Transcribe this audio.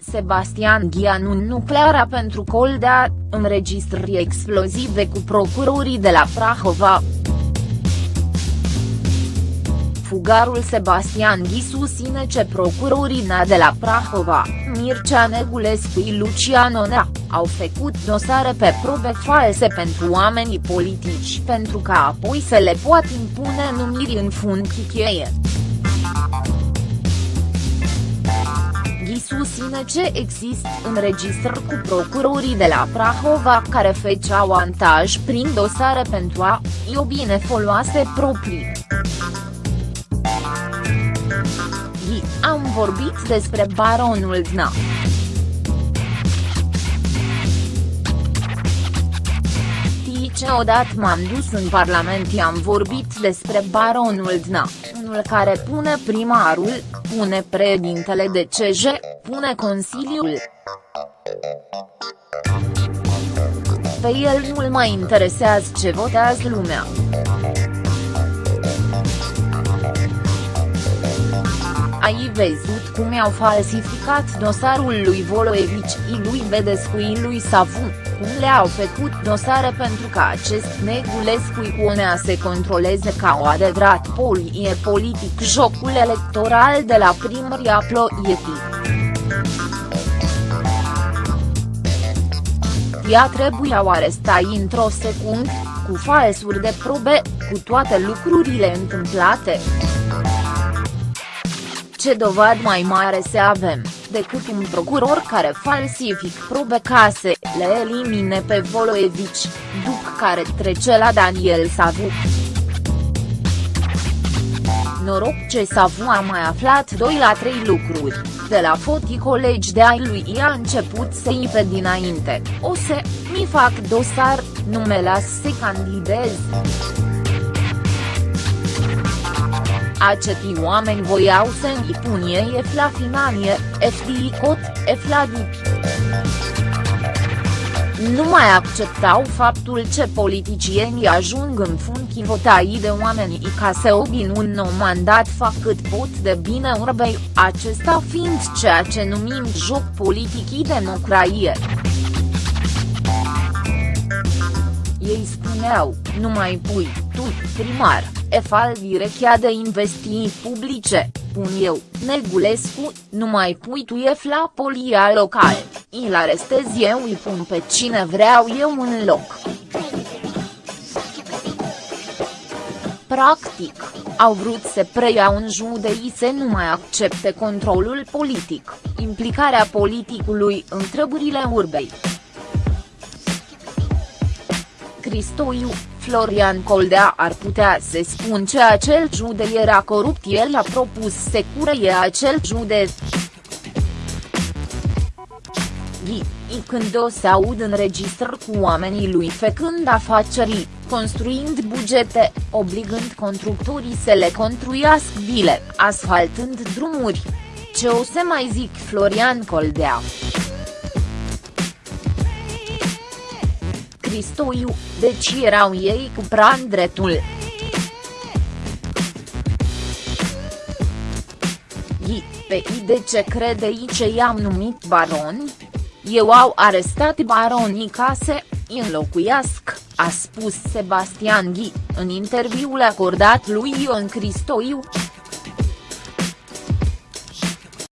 Sebastian Ghianu nucleara pentru Coldea, înregistrări explozive cu procurorii de la Prahova. Fugarul Sebastian Ghi susține ce procurorii NA de la Prahova, Mircea Negulescu și Lucian Onea, au făcut dosare pe probe false pentru oamenii politici pentru ca apoi să le poată impune numiri în funcții cheie. Ghi susține ce există înregistrări cu procurorii de la Prahova care făceau antaj prin dosare pentru a i obine foloase proprii. Ghi, am vorbit despre baronul Dna. ce odată m-am dus în Parlament i-am vorbit despre baronul Dna, unul care pune primarul, pune președintele de CJ, pune Consiliul. Pe el nu-l mai interesează ce votează lumea. Ai văzut cum i-au falsificat dosarul lui Voloevici, lui Bedescu lui Savu, cum le-au făcut dosare pentru ca acest Negulescu Ionea să controleze ca o adevărat polie politic jocul electoral de la primăria Ploietii. Ea trebuiau arestai într-o secundă, cu falsuri de probe, cu toate lucrurile întâmplate. Ce dovadă mai mare să avem, decât un procuror care falsific probe case, le elimine pe Voloevici, după care trece la Daniel Savu. Noroc ce Savu a mai aflat 2 la 3 lucruri, de la fotii colegi de ai lui i-a început să ipe dinainte, o să, mi fac dosar, nu me las să candidez. Acetii oameni voiau să îi ei efla finanie, efli cot, efla dip. Nu mai acceptau faptul ce politicienii ajung în funcții votai de oamenii ca să obin un nou mandat fac cât pot de bine urbei, acesta fiind ceea ce numim joc politic democrație. Ei spuneau, nu mai pui, tu, primar, efal direchea de investii publice, pun eu, Negulescu, nu mai pui tu ef la polia locală, îl arestez eu îi pun pe cine vreau eu în loc. Practic, au vrut să preia un judei să nu mai accepte controlul politic, implicarea politicului în treburile urbei. Cristoiu, Florian Coldea ar putea să spun că acel jude era corupt el a propus să cureie acel jude. Ghi, când o să aud înregistrări cu oamenii lui făcând afaceri, construind bugete, obligând constructorii să le construiască vile, asfaltând drumuri. Ce o să mai zic Florian Coldea? Cristoiu, deci erau ei cu pran dreptul. I, pe I de ce crede I ce i-am numit baroni? Eu au arestat baronii case, înlocuiasc, a spus Sebastian Ghi, în interviul acordat lui Ion Cristoiu.